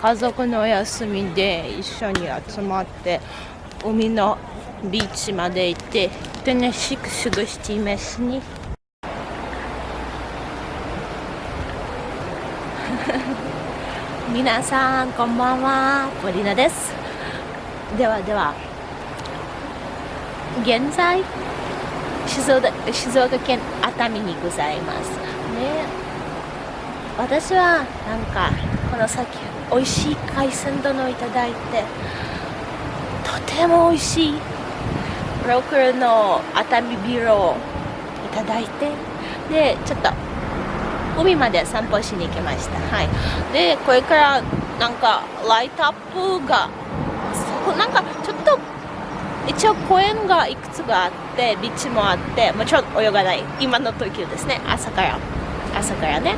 家族の休みで一緒に集まって海のビーチまで行って楽しく過ごしていますね。皆さんこんばんはポリナです。ではでは現在静岡静岡県熱海にございます。ね私はなんかこの先美味しい海鮮丼をいただいてとても美味しいローカルの熱海ビールをいただいてでちょっと海まで散歩しに行きました。はい。でこれからなんかライトアップがなんかちょっと一応公園がいくつがあってビーチもあってもちろん泳がない今の時ですね。朝から朝からね。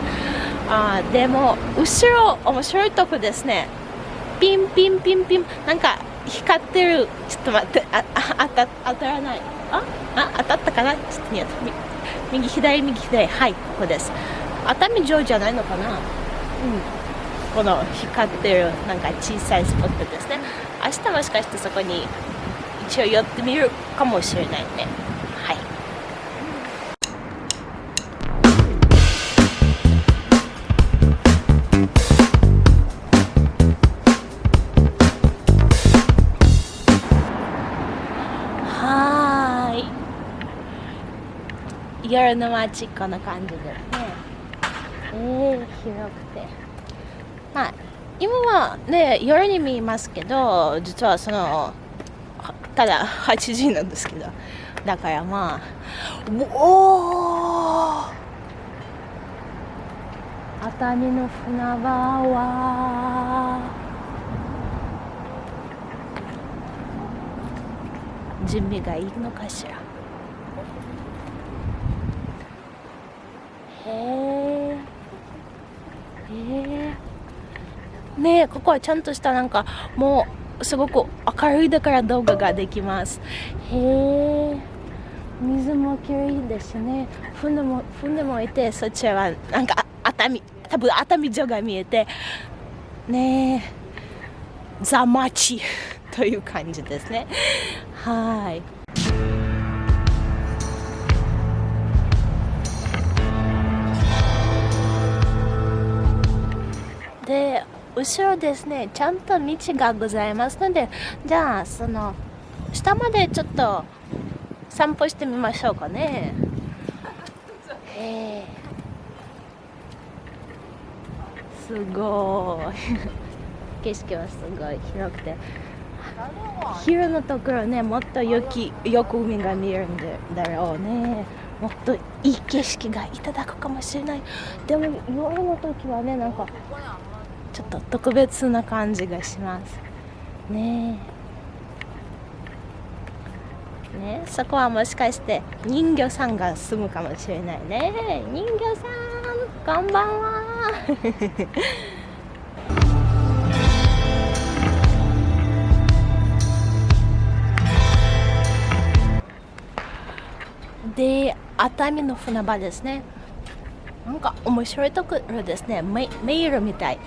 あでも後ろ面白いとこですね。ピンピンピンピン。なんか光ってる。ちょっと待って。ああ当た当たらない。ああ当たったかな？ちょっと見右左右左。はいここです。熱海城じゃないのかな？うん。この光ってるなんか小さいスポットですね。明日もしかしてそこに一応寄ってみるかもしれないね。夜の街こんな感じですね。えー、広くて。まあ今はね夜に見ますけど実はそのただ8時なんですけどだからまあおお熱海の船場は準備がいいのかしらへえねここはちゃんとしたなんかもうすごく明るいだから動画ができます。へえ水もきれいですね。船も船もいてそちらはなんか熱海多分熱海城が見えてねえザ・マチ という感じですね。はい。後ろですねちゃんと道がございますのでじゃあその下までちょっと散歩してみましょうかね。えすごい。景色はすごい広くて。昼のところねもっとよきよく海が見えるんだろうね。もっといい景色がいただくかもしれない。でも夜の時はねなんかちょっと特別な感じがします。ねねそこはもしかして人魚さんが住むかもしれないね。人魚さんこんばんは。で熱海の船場ですね。なんか面白いところですね。迷路みたい。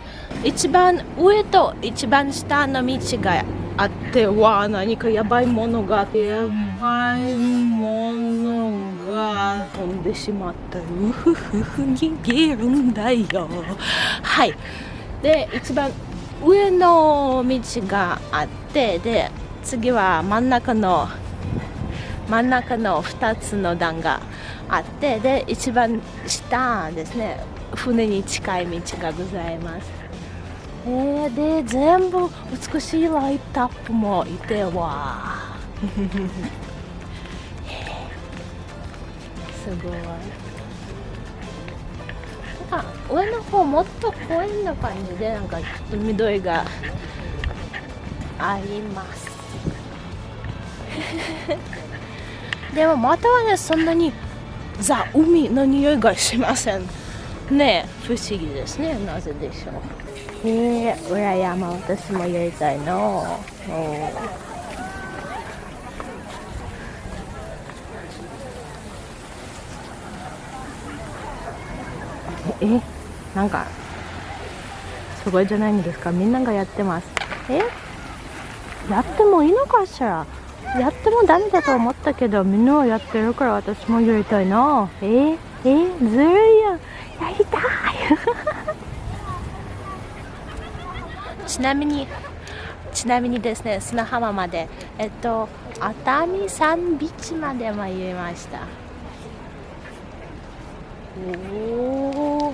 一番上と一番下の道があってわあ何かやばいものがあってやばいものが飛んでしまった。うふふふ逃げるんだよ。はい。で一番上の道があってで次は真ん中の真ん中の2つの段があってで一番下ですね。船に近い道がございます。えー、で全部美しいライトアップもいてわ すごい。なんか上の方もっと公園な感じでなんかちょっと緑があります。でもまたはねそんなにザ・海の匂いがしません。ね不思議ですね。なぜでしょう。え、裏山私もやりたいの。えなんかすごいじゃないんですか。みんながやってます。え？やってもいいのかしら？やってもダメだと思ったけどみんなはやってるから私もやりたいな。ええずるいやんやりたい。ちなみにちなみにですね砂浜まで。えっと熱海山ビーチまで参りました。おお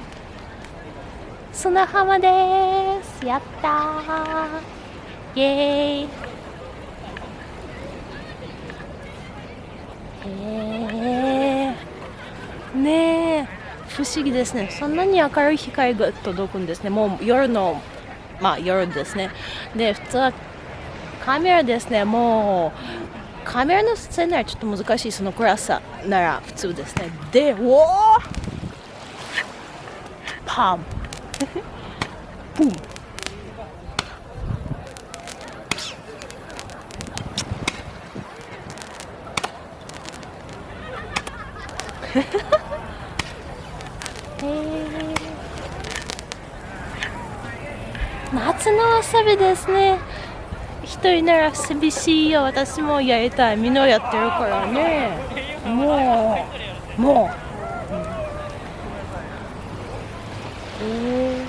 砂浜です。やったー。イエーイ。へえねえ。不思議ですね。そんなに明るい光が届くんですね。もう夜のまあ夜ですね。で普通はカメラですね。もうカメラの撮影ならちょっと難しい。その暗さなら普通ですね。でおおパンブン。夏の遊びですね。一人なら寂しいよ。私もやりたい。みんなやってるからね。もうもう、うん。え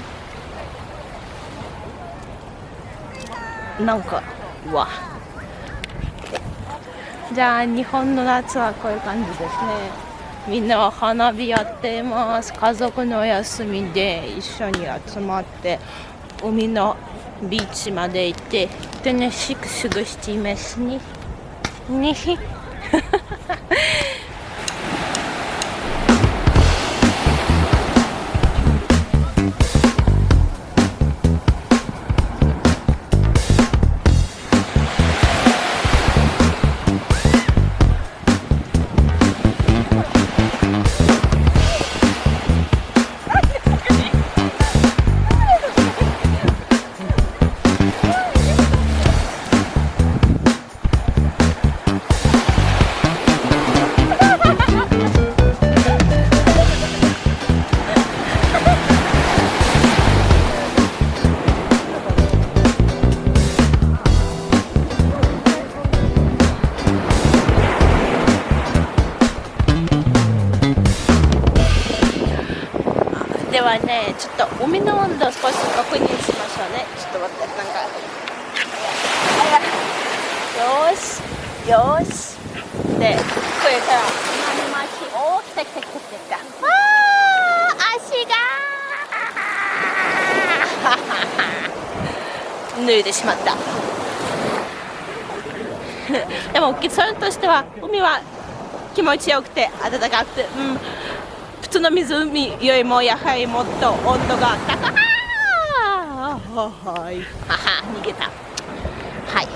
ー、なんかうわ。じゃあ日本の夏はこういう感じですね。みんなは花火やっています家族の休みで一緒に集まって海のビーチまで行って楽しく過ごしていますね。ねではねちょっと海の温度を少し確認しましょうね。ちょっと待ってなんか。よしよし。でこれから今巻きお来た来た来た来た来たわー足が 脱いでしまった。でも結論としては海は気持ちよくて暖かくて、うん。通の湖よりもやはりもっと温度が高い。はいはは逃げた。はい。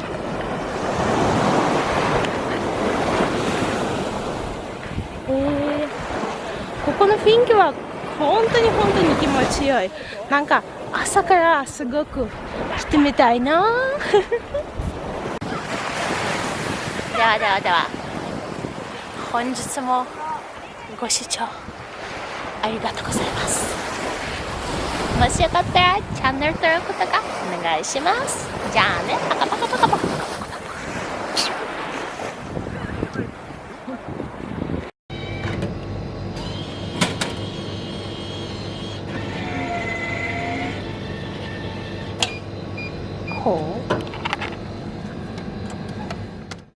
えー、ここの雰囲気は本当に本当に気持ちよい。なんか朝からすごく来てみたいな。ではではでは本日もご視聴ありがとうございます。もしよかったらチャンネル登録とかお願いします。じゃあね。パカパカパカパカ。